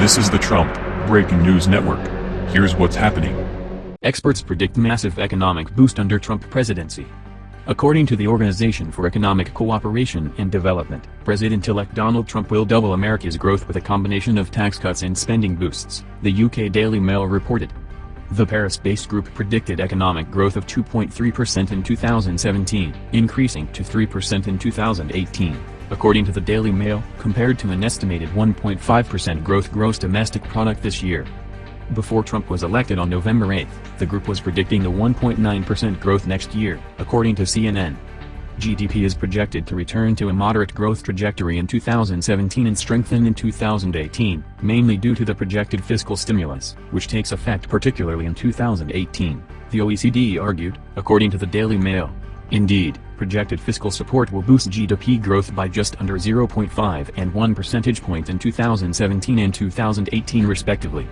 This is the Trump Breaking News Network. Here's what's happening. Experts predict massive economic boost under Trump presidency. According to the Organization for Economic Cooperation and Development, President-elect Donald Trump will double America's growth with a combination of tax cuts and spending boosts, the UK Daily Mail reported. The Paris-based group predicted economic growth of 2.3% in 2017, increasing to 3% in 2018, according to the Daily Mail, compared to an estimated 1.5% growth gross domestic product this year. Before Trump was elected on November 8, the group was predicting a 1.9% growth next year, according to CNN. GDP is projected to return to a moderate growth trajectory in 2017 and strengthen in 2018, mainly due to the projected fiscal stimulus, which takes effect particularly in 2018, the OECD argued, according to the Daily Mail. Indeed, projected fiscal support will boost GDP growth by just under 0.5 and 1 percentage point in 2017 and 2018 respectively.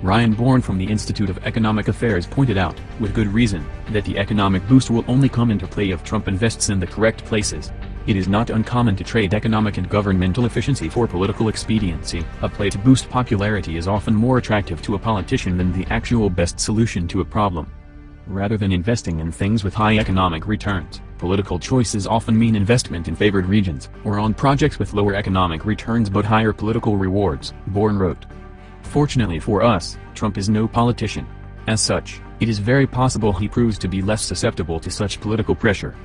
Ryan Bourne from the Institute of Economic Affairs pointed out, with good reason, that the economic boost will only come into play if Trump invests in the correct places. It is not uncommon to trade economic and governmental efficiency for political expediency. A play to boost popularity is often more attractive to a politician than the actual best solution to a problem. Rather than investing in things with high economic returns, political choices often mean investment in favored regions, or on projects with lower economic returns but higher political rewards, Bourne wrote. Fortunately for us, Trump is no politician. As such, it is very possible he proves to be less susceptible to such political pressure.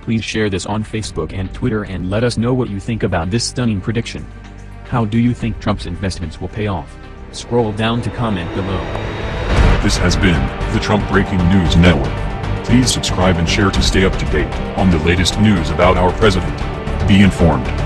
Please share this on Facebook and Twitter and let us know what you think about this stunning prediction. How do you think Trump's investments will pay off? Scroll down to comment below. This has been the Trump Breaking News Network. Please subscribe and share to stay up to date on the latest news about our president. Be informed.